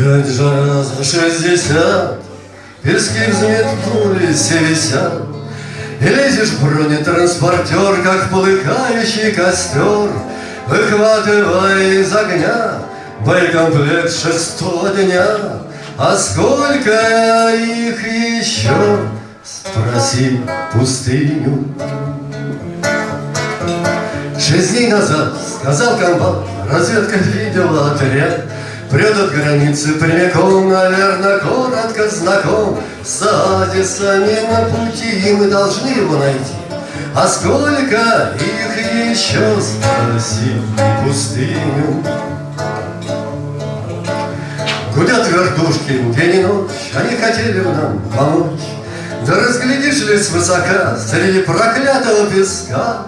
Опять жара за шестьдесят, Пески взметнулись и висят, И лезешь в бронетранспортер, Как полыхающий костер, Выхватывая из огня Боекомплект шестого дня. А сколько их еще, Спроси пустыню. Шесть дней назад сказал комбат, Разведка видела отряд, Прет от границы прямиком, наверное, коротко знаком С Адисами на пути, и мы должны его найти. А сколько их еще, спроси пустыню. Гудят вертушки день и ночь, они хотели бы нам помочь. Да разглядишь ли свысока среди проклятого песка,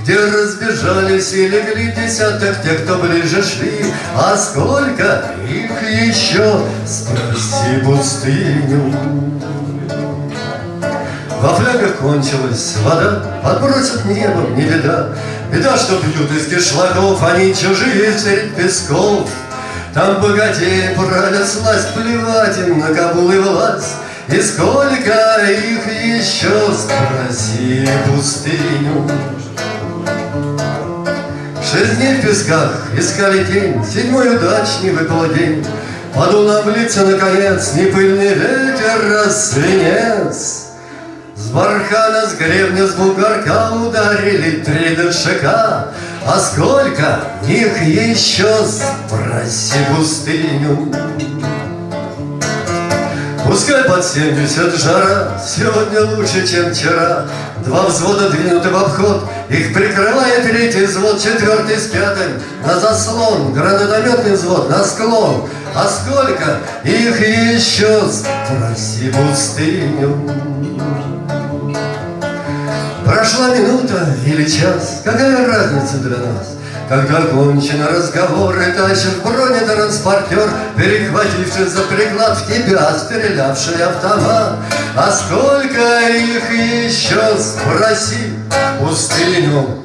где разбежались и легли десяток тех, кто ближе шли, А сколько их еще, спроси пустыню. Во флягах кончилась вода, Подбросят небом, не беда. Беда, что пьют из кишлаков, Они чужие средь песков. Там богатеи правят сласть, Плевать им на Кабул и власть. И сколько их еще, спроси пустыню. Шесть дней в песках искали тень, Седьмой удачный выпал день. Подул нам в наконец, Не пыльный ветер, а. С бархана, с гребня, с бугорка Ударили три дышака. А сколько их еще, спроси пустыню. Пускай под семьдесят жара, сегодня лучше, чем вчера. Два взвода двинуты в обход, их прикрывает третий взвод, четвертый с пятым на заслон, гранатометный взвод на склон. А сколько их еще, спроси пустыню. Прошла минута или час, какая разница для нас? Когда кончен разговор и тащит бронетранспортер, Перехвативший за приклад в тебя стрелявший автомат. А сколько их еще, спроси пустыню